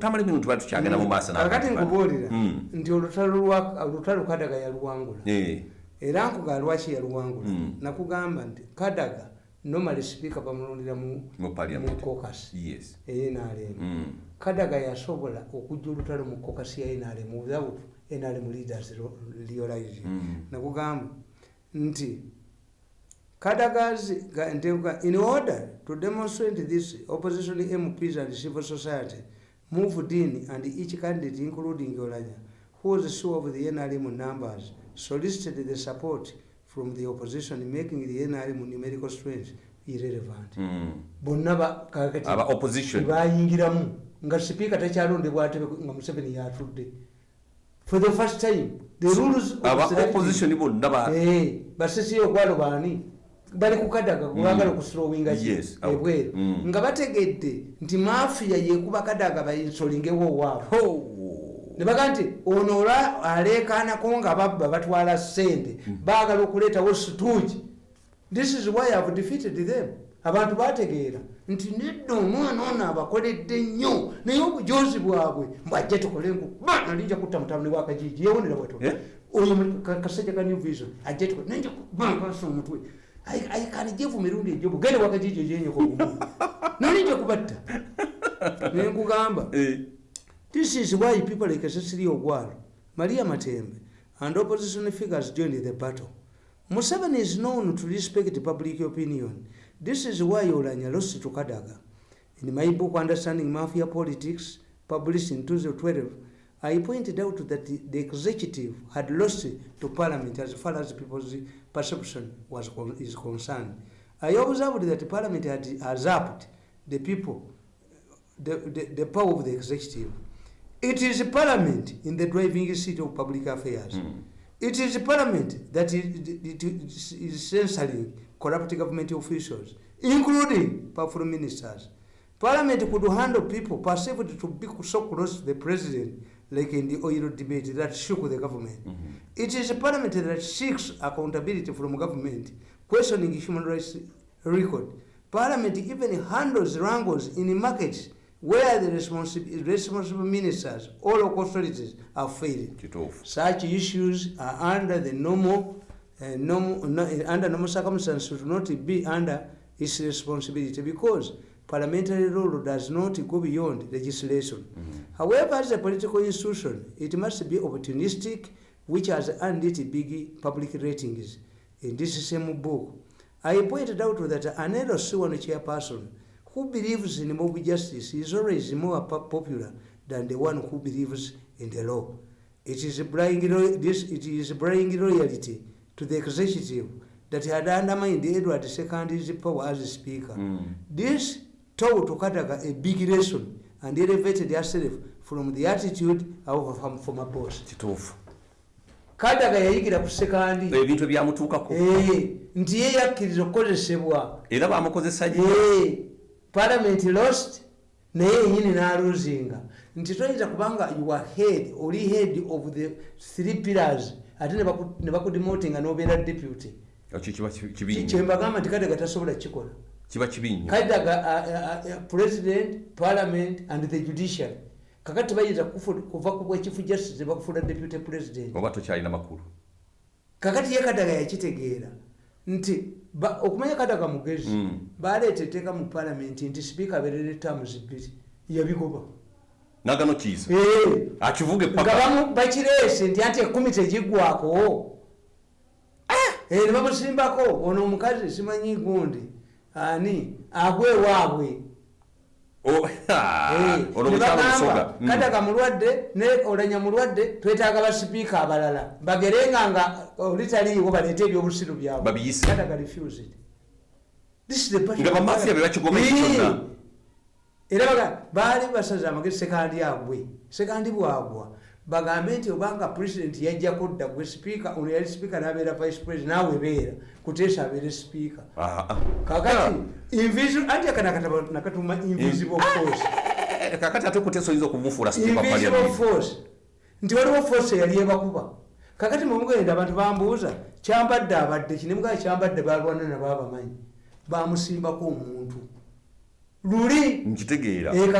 tamale bino tuba tukyagenda mu maaso kakati nkubuulira Mm. nti olutalo kadaga yaluwangula Eh, era nkuga lwaki yaluwangula Mm. nakugamba nti kadaga nomali sipiika bamulondera mu kokasi eyenalemu Mm. kadaga yasobola okujja olutalo mu kokasi ya nrm without nrm leaders realizing Mm. nakugamba nti kadaga's in order to demonstrate this opposition mps and civil society moved in and each candidate including olanya who was sure of the nrm numbers solicited the support from the opposition making the nrm numerical strength irrelevant. Mm. bonna ba- kakati. Aba opposition. Bayingiramu nga sipiika takyalondebwa atebe nga museveni yatudde. For the first time the rules of aba selecting- opposition bonna ba Eh, basesi ogwalo baani bali kukadaga bagala okuslowinga Yes, okay. ebweru Mm. nga bategedde nti mafiya yekuba kadaga bayinsolingewo owaabwe ne baga nti ono olwa aleekanako nga babba batwala sente baagala okuleetawo situuki this is why ihave defeated them. Abantu bategeera nti nedda omwana ono abakoledde nnyo naye obujozi bwabwe mbwajja tukole nkuba nalinja kutta mutabani wakajiji yewonera bweto Eh? oyo kasajja ka new vision ajja tukole. Nalinja kubakasa omutwe ayikanijevu mirundi ejobu gende wakajiji ejenyoko gumu nalinja kubatta nenkugamba Eh, This is why people like Cecilia Ogwaro, Maria Matembe, and opposition figures joined the battle. Museveni is known to respect public opinion. This is why Olanya lost to Kadaga. In my book, Understanding Mafia Politics, published in 2012, I pointed out that the, the executive had lost to parliament as far as people's perception was is concerned. I observed that parliament had usurped the people the, the, the power of the executive. It is parliament in the driving seat of public affairs. Mm. It is parliament that is, it is is censoring corrupt government officials, including powerful ministers. Parliament could handle people perceived to be so close to the president, like in the oil debate that shook the government. Mhm. It is a parliament that seeks accountability from government, questioning human rights record. Parliament even handles wrangles in the markets where the responsible, responsible ministers or local authorities are failing. Such issues are under the normal, uh, normal no, under normal circumstances should not be under its responsibility because parliamentary rule does not go beyond legislation. However, as a political institution, it must be opportunistic, which has earned it big public ratings. In this same book, I pointed out that an LC1 chairperson who believes in mob justice is always more popular than the one who believes in the law. It is bringing this it is bringing loyalty to the executive that had undermined Edward II's power as speaker. Mm. This taught Okataga a big lesson and elevated herself from the attitude of a former boss. kituufu. Kadaga yayigira ku sekandi ebintu ebyamutuukako eh, nti ye yakkiriza okukozesebwa. Era bamukozesa nnyo Eh, parliament lost naye yenyini naluzinga nti toyinza kubanga you are head oli head of the three pillars ate ne baku- ne bakudemotinga nobeera deputy. Ekyo kiba ki- Ki- kibi nnyo kyembagamba nti kadaga tasobola kikola kiba kibi nnyo kadaga uh, president parliament and the judiciary. Kakati bayinza kuva ku bwekifu justice bakufuna deputy president. Oba tokyalina makulu kakati ye kadaga yakitegeera nti ba- okumanya kadaga mugezi Mm. baleeta etteeka mu palamenti nti sipiika abeerera etamuzi bbiri yabigoba nagano kiiza Eh, akivuga nga epaka bamu bakireese nti anti ekumi tegiggwako Eh, ne bamusimbako ono omukazi simanyi gundi ani? Agwe waabwe. Oh, ah, Eh, ono ne mukyalo bagamba, musoga Mm. kadaga mulwadde ne olanya mulwadde twetaaga basipiika abalala. Bagerenga nga olitaliiwo baleete ebyobusiru byabwe. Eh, era baali basaza amagezi sekandi agwe sekandi bwagwa bagambe nti obanga president yajjako dda gwe sipiika ono yali sipiika n'abeera vice president naawe beera kuteesa abeere sipiika Ah, ah. kakati invisible anti akana akatabo nakatuma invisible force. Kakati ate kuteesa oyinza okumufuula invisible force. Nti waliwo force eyali ebakuba. Kakati mumugenda abantu bambuuza kyambadde abadde kinemugaa kyambadde balwana nabo abamanyi bamusimbako omuntu luli. Nkitegeera. Eh, eh,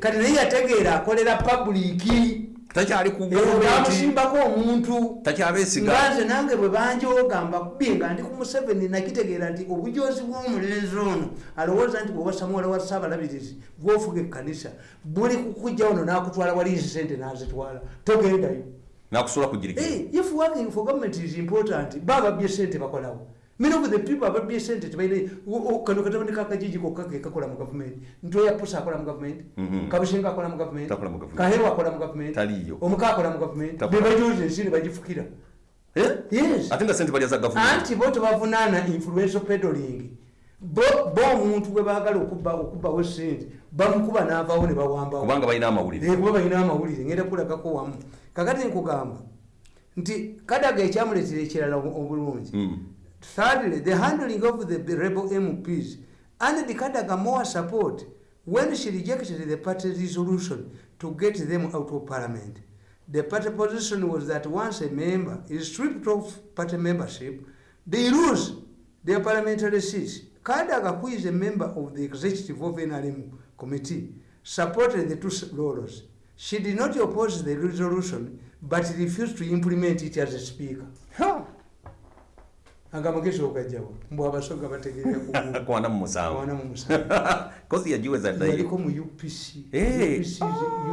kati naye yategeera akolera publiki takyali ku Eh, omuntu. Nga nze nange bwe banjoga mbakubye nga ndi ku museveni nakitegeera nti obujozi bw'omulenzi ono alowooza nti bwewasa muwala wa saabalabirizi gwofuga ekkanisa buli kukujja ono n'akutwala wali ezi sente n'azitwala. Togendayo. Nakusula kugirikira Hey, if working for government is important baba bye sente bakolawo many of the people tebaine kano katabani kakajiji kokka ke kakola mu government. Ntoya pusa akola mu government. Mhm. kabushenga akola mu government. Government. kahero akola mu government. Taliyo. omuka akola mu government. Takola. bebajuze ensiri bagifukira Eh? yes. Ate nga sente balya za gavumenti anti bo tebavunaana influential peddling. Bo bo omuntu gwe baagala okubba okubbawo sente bamukuba n'avaawo ne bawambawo. Kubanga balina amawulire. Eh, kuba balina amawulire. Ngenda kulagako wamu. Kakati nkugamba nti kadaga ekyamuleetera ekirala obu- obulungi. Mm. Thirdly the handling of the rebel mps and the kadaga more support when she rejected the party resolution to get them out of parliament. The party position was that once a member is stripped of party membership they lose their parliamentary seats. Kadaga who is a member of the executive of nrm committee supported the two laws she did not oppose the resolution but refused to implement it as a speaker agamagezi ogajjawo mbw abasoga bategerera ku kwana mu musanvu. Wana mu musanvu. Kozi yagiweza ddayo yaliko mu upc Eh.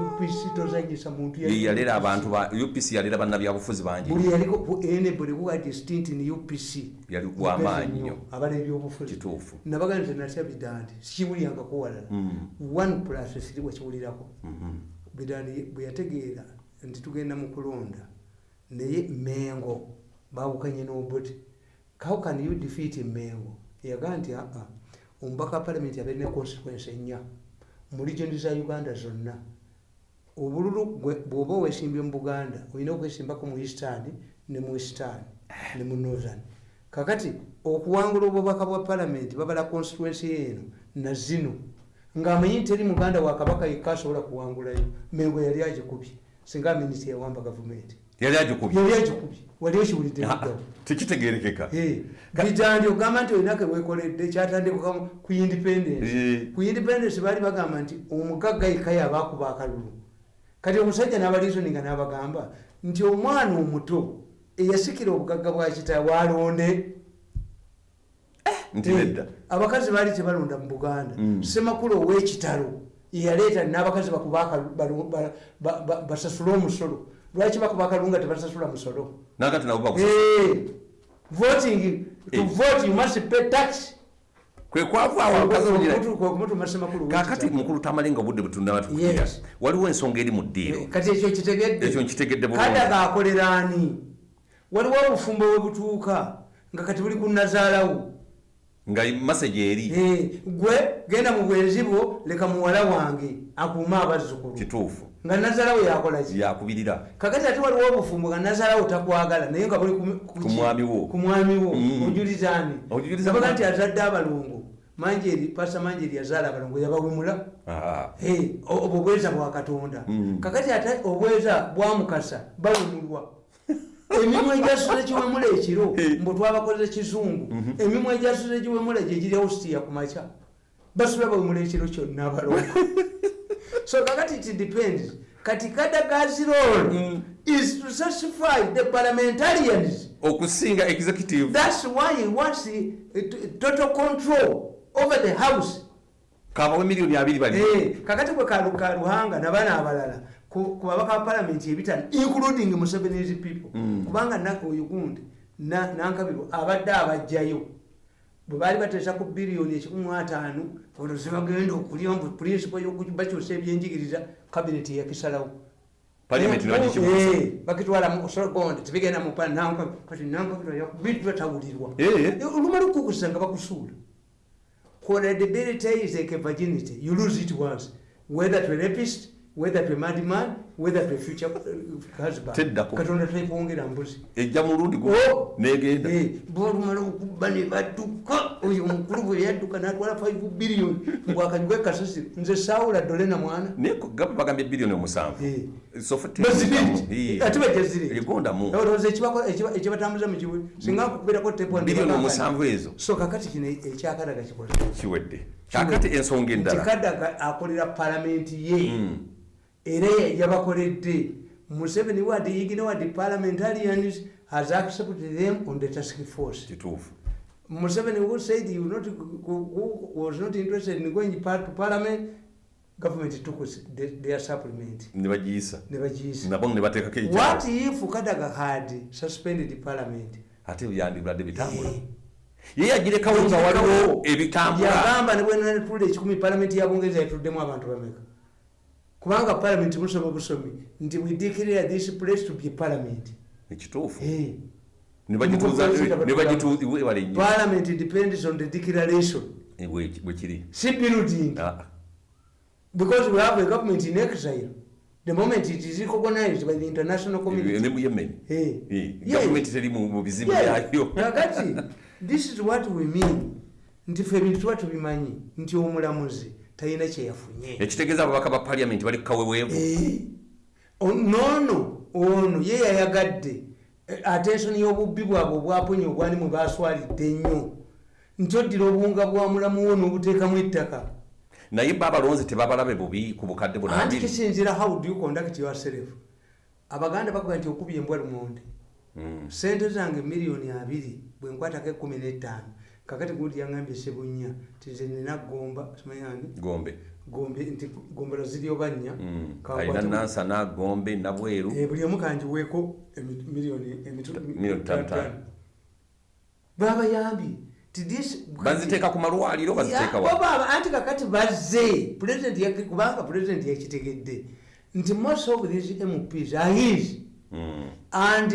UPC tozanyisa muntu yalera abantu ba upc yalera bannabyabufuzi bangi. Buli yaliko ene buli kuwa distinct ni upc yali wamaanyi nnyo abala ebyobufuzi. Kituufu. Nabaga nti natya bidandi sikiwulyangako walala Mm. one plus three wakiwulirako Mhm. bidandi bwe yategeera nti tugenda mu kulonda naye mengo bawukanye n'obuti how can you defeat mengo yagaa nti aa omubaka wa palamenti abaire ne consequence ennya mu regioni za uganda zonna obululu bw'oba owesimbye mu buganda olina okwesimbako mu eastern ne mu western ne mu northern. Kakati okuwangula obubaka bwa palamenti babala constituency eno na zino. Ng'amanyi nti teri muganda wa kabaka yekka asobola kuwangulayo mengo yali agikubye singa minisita yawamba gavumenti. Yali agikubye wali okiwulidde Ah, tekitegerekeka bitandi ogamba nti olina kewekoledde kyatandika ku independence. Eh. ku independence baali bagamba nti omugagga yekka yabakuba akalulu. Kati omusajja n'abaliisoninga n'abagamba nti omwana omuto eyasikira obugagga bwa kitaawe alonde Eh, abakazi baali tebalonda mu buganda. Mm. semakulu ow'ekitalo yeyaleeta n'abakazi bakuba akalu- balu- ba- ba- ba- basasule omusolo lwaki bakuba akalulu nga tebasasula musolo nakati nabo Eh, voting to Eh. vote you must pay tax. Kakati mukulu tamale nga obudde butunaba tukira Yes. waliwo ensonga eri mu ddiiro. Kati ekyo kitegedde? Ekyo nkitegedde bulungi. Kadaga akolera ani? Waliwo obufumbo we butuuka nga kati buli ku nazaalawo nga masegi eri Eh, gwe genda mu bwenzi bwo leka muwala wange akuume abazzukulu kituufu nga nazaalawo yakolaki yakubirira kakati ate waliwo obufumbo nga nazaalawo takwagala naye nga buli ku- mwami wo. Mm. ojulizaani mwami. nti azadde abalongo manjeri pasa manjeri yazaala abalongo. Hey, o- obwo bweza bwa katonda Mm. kakati ate obweza bwamukasa bawemulwa emimwa egyasuze giwemula ekiro Hey. mbu twabakoze kizungu emimwa egyasuze giwemula gyegiri austia ku makya basula bawemula ekiro kyonna abalongo. So kakati it depends. Kati kadagazi role Mm. is to satisfy the parliamentarians. Okusinga executive. That's why he wants the, uh, total control over the house. Kabawe miliyoni abiri bali. Eh, kakati bwe kaluka luhanga nabana abalala ku ku babaka ba palamenti ebitano including musevenis people. Mm. kubanga na- oyo gundi na- nankabirwa abadde abajjayo bwe baali bateesa ku biliyoni ekikumu ataano olwo zibagenda okulya mbu principle yokubakyusa ebyenjigiriza kabineti yakisalawo Parliament nebagikibuuza. bakitwala mu sorogonde tebigenda mu pa nanka kati nankabirwa bintu batawulirwa. Olumala okukusa nga bakusuula. Credibility is like a virginity you lose it once. Whether to a rapist whether to a madman whether to a future uh, husband. Teddako. katonda tekwongera mbuzi. Ejja mulundi gu Oh. negenda. Eh, bolumala okubba ne badduka oyo omukulu bwe yadduka natwala 5 biliyoni mbwakanywe kasasiro nze saawula dole na mwana. Naye gaba bagambye biliyoni omusanvu. Eh. ate ekibatambuza mu kiwe singa kubeerako tepo biliyoni omusanvu ezo. So kakati kino ekyakalaga kikoze kiwedde. Kakati ensonga endala. Kadaga akolera palamenti ye. Mm. Era yabakoledde. Museveni know what the parliamentarians has accepted them on the task force. Kituufu. Museveni who said you not who was not interested in going par- to parliament government took the- their supplement. Ne bagiyisa nebagiyisa nabo ne bateekako what if kadaga had suspended the parliament? Ate byandibadde bitambula Eh. ye yagirekawo nga waliwo ebitambula. Yagamba ne bwenatulira ekikumi palamenti ya bungereza yatuddemu abantu bameka kubanga palamenti musoma busomi nti we declare this place to be parliament. Ekituufu parliament. depends on the declaration. Eh, bwe- bwe kiri. Si building. Ah, because we have a government in exile. The moment it is recognized by the international eh, community. Eh. Teri mu bizibu byayo kakati this is what we mean. Nti fe ebintu tuba tubimanyi. Nti omulamuzi talina kyeyafunye. Ekitegeeza ababaka ba paliamenti bali kukaweweevu Eh, o- noono ono ye yayagadde. Eh, attention y'obubbi bwabwe obwaponya obwani mwe baswalidde ennyo. Nti oddira obuwunga bwa mulamu wo n'obuteekamu ettaka. Naye ba abalonzi tebabalabe bubi ku bukadde anti bunabiri kisinzira how do you conduct yourself? Abaganda bakuga nti okubye embwa lumonde. Mm. sente zange miliyoni abiri bwe nkwatako ekumi n'ettaano kakati gundi yaŋambye sebunya nti nze nina gomba simanyange gombe. Gombe nti gombera ziryo bannya Mm. Kankwate- alina nansana gombe nabweru Eh, buli omu kanjiweeko emi- miliyoni emitu- Miliyoni ttaano ttaano. babayambye ti baziteeka ku malwaliro baziteeka Ya, wa baba, anti kakati bazze. President yaki- kubanga pulezidenti yakitegedde nti most of these mps are his. Mm. and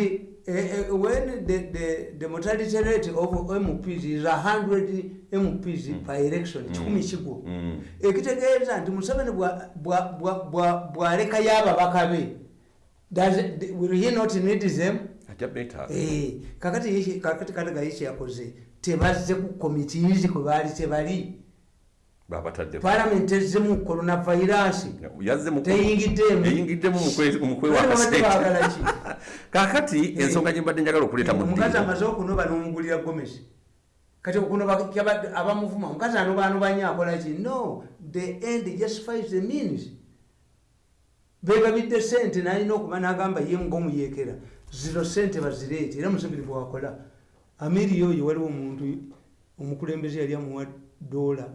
uh, when the, the, the mortality rate of mps is 100 mps per election kikumi kigwo Mm. ekitegeeza nti museveni bwa- bwa- bwa- bwa- bw'alekayo ababaka be he not need them? Eh, kakati kadaga ye kyeyakoze tebazze ku komitiizi kwe baali tebali. Palamenti ezzemu coronavirus. Teyingiddemu kakati ensonga gye mbadde njagala okuleeta mu omukazi ddiiro amaze okunoba n'omugulira gomesi kati abamuvuma omukazi anobanobanye akola ki? No the end justifies the means. Begabidde sente nalina okuba nagamba ye ngaomuyekera ziro sente bazireete era museveni bwakola amiri oyo waliwo omuntu omukulembeze yali amuwa dola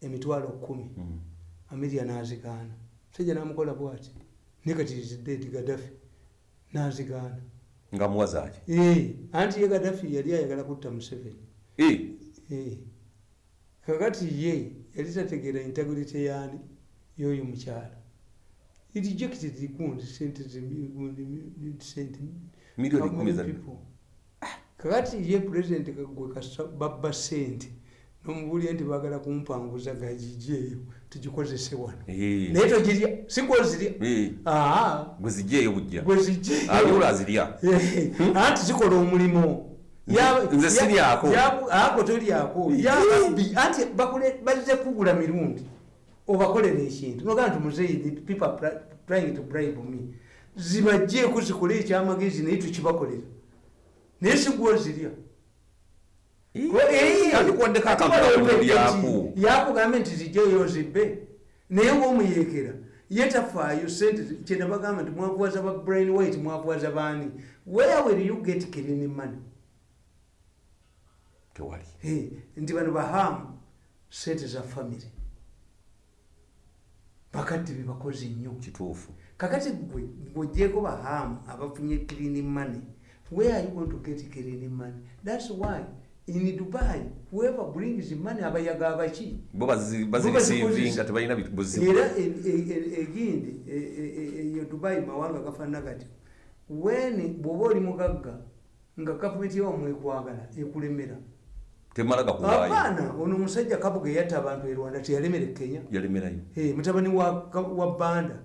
emitwalo kumi Mm. amiri anazigaana sejja namukola bwati? Ne kati ziddeedi gadafi nazigaana nga muwazaaki? Eh, anti ye gadafi yali ayagala kutta museveni. Kakati ye yali tategeera integrity yaani yoyo mukyala. Rejected gundi sente people? kakati ye president kasa babba sente nomubulya nti bagala kumpanguza gagijeeyo tugikozese wano. Naye togirya bujja. Gwezijeeyo aliwola azirya. Eh, anti zikola omulimo Ya- Nze ya- siryako. ya- ako tolyako. Yabi anti bazze kugula mirundi obakolera ekintu nogaa nti muzeyi the people trying to bribe me. Zibajjeeko zikole ekyamagezi naye tukibakolera. Naye sigwozirya. Yakugambe nti zijjeyo zibbe naye ngaomuyekera ye tafaayo sente kyenda bagamba nti mwavuwaza ba brain white mwavuwaza baani? Where will you get clean money? Tewali. Nti bano bahamu sente za famire bakadde bebakozi nnyo. Kituufu. Kakati gwe ng'ogyeko bahamu abafunye clean money where are you going to get clean money? That's why in dubai whoever brings money abayaga abaki bo bazi- Bo bazirisiivinga bazikozesa. tebalina buzibu era e- e- e- egindi e- e- e- eyo dubai mawanga gafaanana kati weni bw'oba oli mugagga nga gavumenti yawamwekwagala ekulemera. Temala gakuwaayo. Abaana ono omusajja kabuga eyatta abantu e rwanda teyalemera e kenya. Yalemerayo. Eh, mutabani wa, banda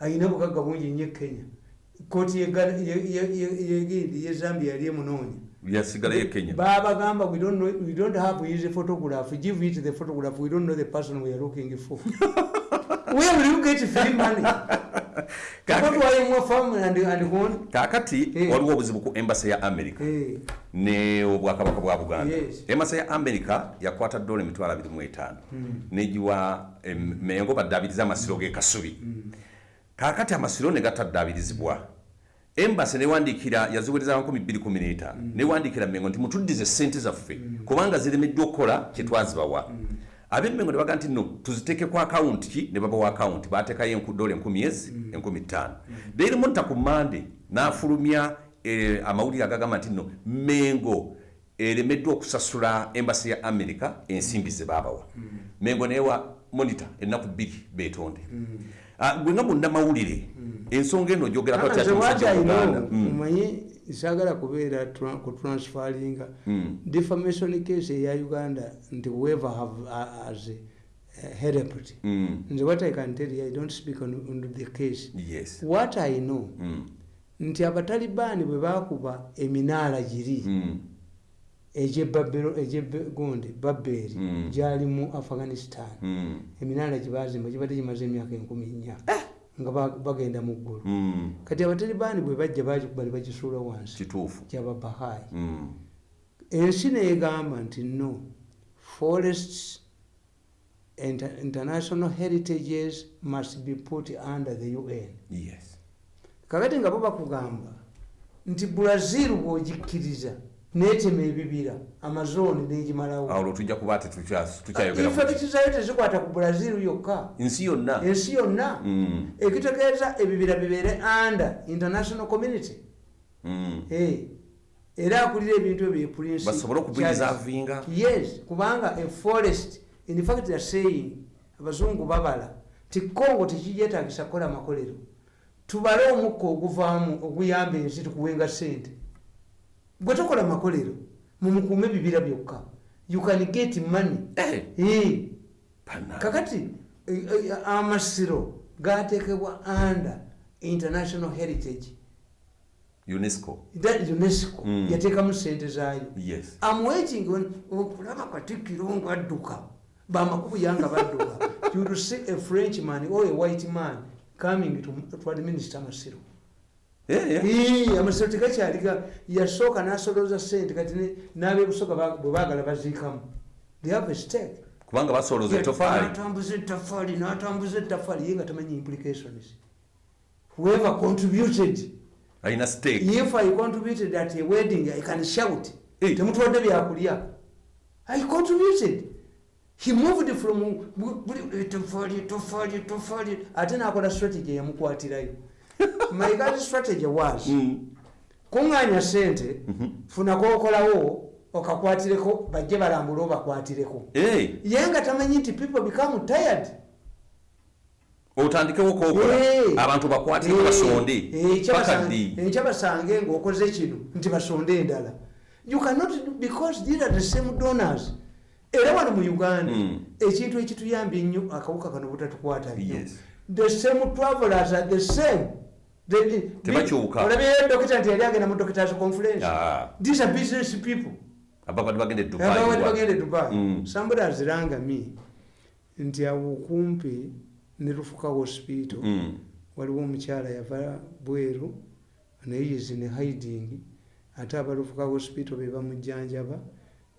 alina obugagga bungi nnyo e kenya. Kooti yegindi ye zambia yali emunoonya yasigalayo kenya babagamba we don't, know, we don't have his photograph. Give it the photograph. We don't know the person we are looking for. Where will you get free money? Kakati Eh. waliwo obuzibu ku embasa ya america. Ne obwakabaka bwa buganda. Embasa ya america yakwata dola emitwalo 25 negiwa em, mengo baddaabiriza amasiro ge kasubi. Kakati amasiro ne gataddabirizibwa embasi newandikira yaziwereza 215 newandikira mengo nti mutuddize sente zaffe kubanga ziremeddwa okukola kyetwazibawa abemmengo ne baga nti no tuziteeke ku akawunti ki? Ne babawa akawunti bateekayo dola enkumi ezi enkumi ttaano. Daily monitor ku mande n'afulumya eh, amawulire agagamba nti no mengo eremeddwa okusasula embasi ya america ensimbi ze baabawa. Mengo newa monitor ennaku bbiri beetonde gwe nga munnamawulire ensonga eno gyogerako ati ati omusajja wa Uganda. Mm. omanyi sagala kubeera tra- kutransfaringa defamation case eya uganda nti whoever have uh, as uh, helped Mm. nze what i can tell you i don't speak on, on the case yes what i know Mm. nti abatalibaani bwe bakuba eminaala giri Mm. Egyegundi babbeeri Mm. gyali mu afghanistan. Mm. eminaala gyebazimba gibadde gimaze emyaka enkumi nnya. Nga ba- bagenda mu ggulu. Mm. kati abatalibaani bwe bajja bali bagisuula wansi. Kituufu. Gyababahayi Mm. ensi neegamba nti no forests inter international heritages must be put under the un yes. Kakati nga bo bakugamba nti brazil bw'ogikkiriza neetema ebibira amazooni negimalawo awo lwe tujja kuba ati tukya- tukyayogera ku- effekiti zayo tezikwata ku brazil yokka. Nsi yonna. Ensi yonna. Mm. ekitegeeza ebibira bibeere under international community. Mm. Era akulira ebintu ebyo basobole okubirizaavinga yes kubanga a forest in fact they're saying abazungu babala ti congo tekigyetagisa kukola makolero. Tubale omukka oguvaamu oguyamba ensi tukuwenga sente gwe tokola makolero mumukuume ebibira byokka. You can get money. Eh, Eh, bana. kakati eh, amasiro gatekebwa under international heritage. Unesco. That unesco. Mm. yateekamu sente zaayo. Yes. I'm waiting when okulaba katikkiro ng'adduka. Bamakubu yanga badduka you will see a french man or a white man coming to, to administer amasiro. Ii, amasiro tegakyaliga yasooka n'asolooza sente kati n'abebusoga bwe baagala baziikamu they have a stake. Kubanga basolooza etofaali n'atambuza ettafaali n'atambuza ettafaali ye nga tamanyi implications whoever contributed alina stake. if i contributed at a wedding i can shout. Temutwadde byakulya i contributed. He moved from tofaali tofaali tofaali ate nakola strategy yamukwatirayo my guys strategy was Mm. kuŋŋaanya sente funako okolawo okakwatireko bajje balambule obakwatireko. Eh, ye nga tamanyi nti people become tired. Otandikewo kokola Eh. abantu bakwatire Eh, basonde. Paka kyabasange- ngaokoze kino nti basonde endala. You cannot because these are the same donors. Era wano mu uganda Mm. ekintu ekituyambye ennyo akawuka kano butatukwata nnyo. Yes. the same travelers are the same Tebakyuka. olabyeyo dokita nti yali agenda mu doctors conference Ah, these are business people ababadde bagenda e abawali Dubai. bagende dubai Mm. somebody aziranga me nti awo kumpi ne lufuka hospital Mm. waliwo omukyala yava bweru naye in hiding ate abalufuka hospital be bamujjanjaba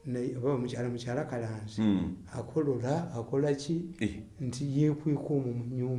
naye oba omukyala mukyala kalanzi Mm. akolola akola ki Eh. nti yeekweka omwo mu nyumba